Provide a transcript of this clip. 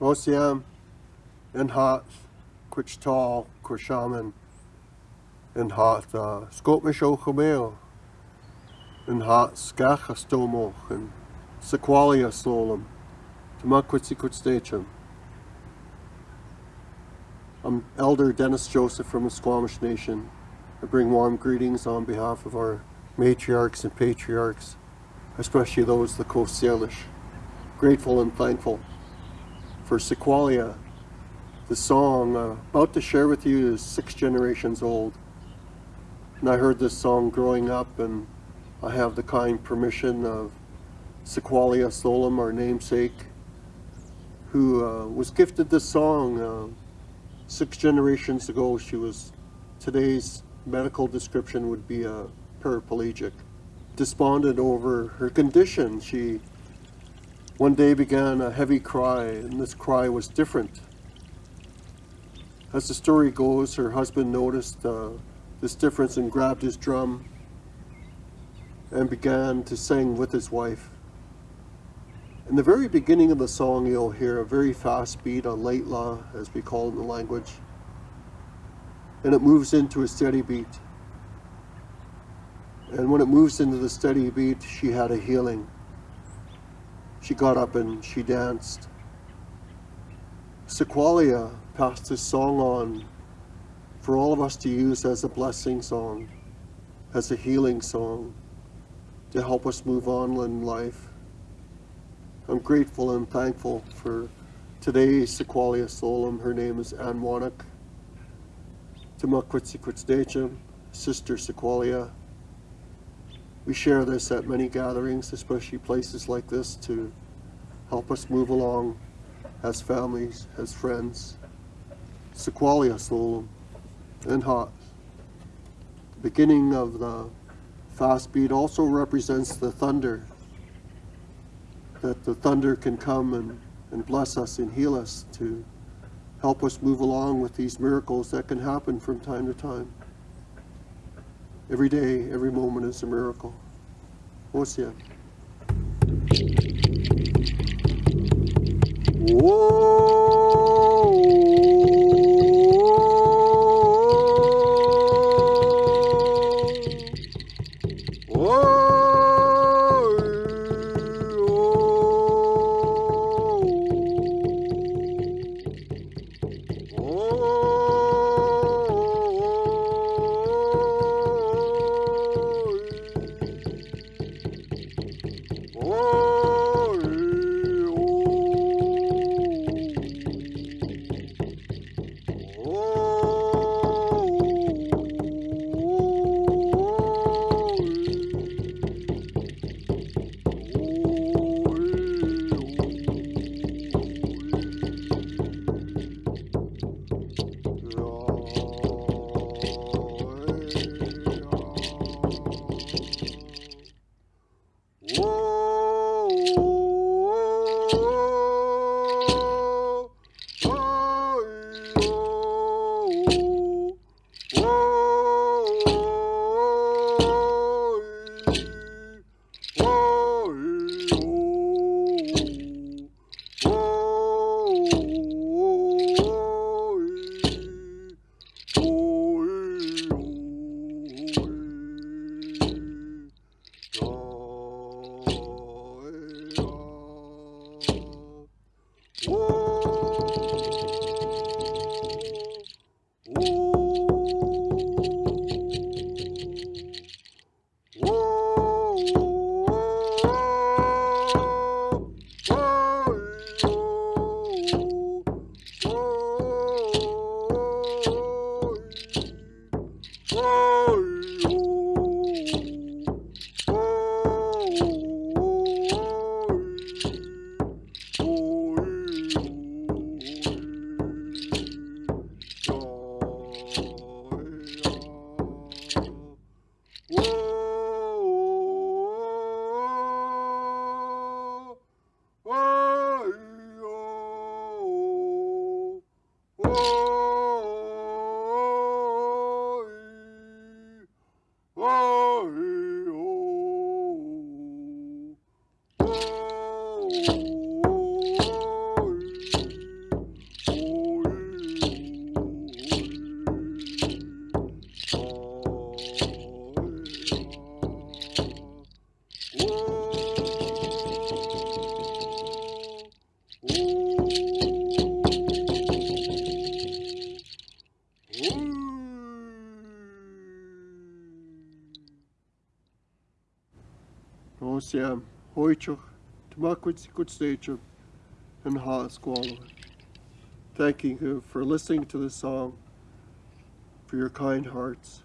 Osiam, and Hot, Quichtal, Quishaman, and Hot, uh, Skopish Ochomeo, and Hot, Skachastomo, and Sequalia Solum, Tamakwitsikutstachum. I'm Elder Dennis Joseph from the Squamish Nation. I bring warm greetings on behalf of our matriarchs and patriarchs, especially those of the Coast Salish. Grateful and thankful for Sequalia. The song uh, about to share with you is six generations old. And I heard this song growing up and I have the kind permission of Sequalia Solum, our namesake, who uh, was gifted this song uh, six generations ago. She was, today's medical description would be a paraplegic. Despondent over her condition, she one day began a heavy cry, and this cry was different. As the story goes, her husband noticed uh, this difference and grabbed his drum and began to sing with his wife. In the very beginning of the song, you'll hear a very fast beat, a laitla, as we call it in the language, and it moves into a steady beat. And when it moves into the steady beat, she had a healing she got up and she danced. Sequalia passed this song on for all of us to use as a blessing song, as a healing song, to help us move on in life. I'm grateful and thankful for today's Sequalia Solum. Her name is Wannock. Tamakwitzikwitzdachim, Sister Sequalia. We share this at many gatherings, especially places like this, to help us move along as families, as friends. Sequalia Solum and Hot. The beginning of the fast beat also represents the thunder, that the thunder can come and, and bless us and heal us to help us move along with these miracles that can happen from time to time. Every day, every moment is a miracle. Hosea. Whoa! Woo! Siam, Hoichuk, Tamakwitz, Kutstation, and Ha Squalo. Thanking you for listening to the song, for your kind hearts,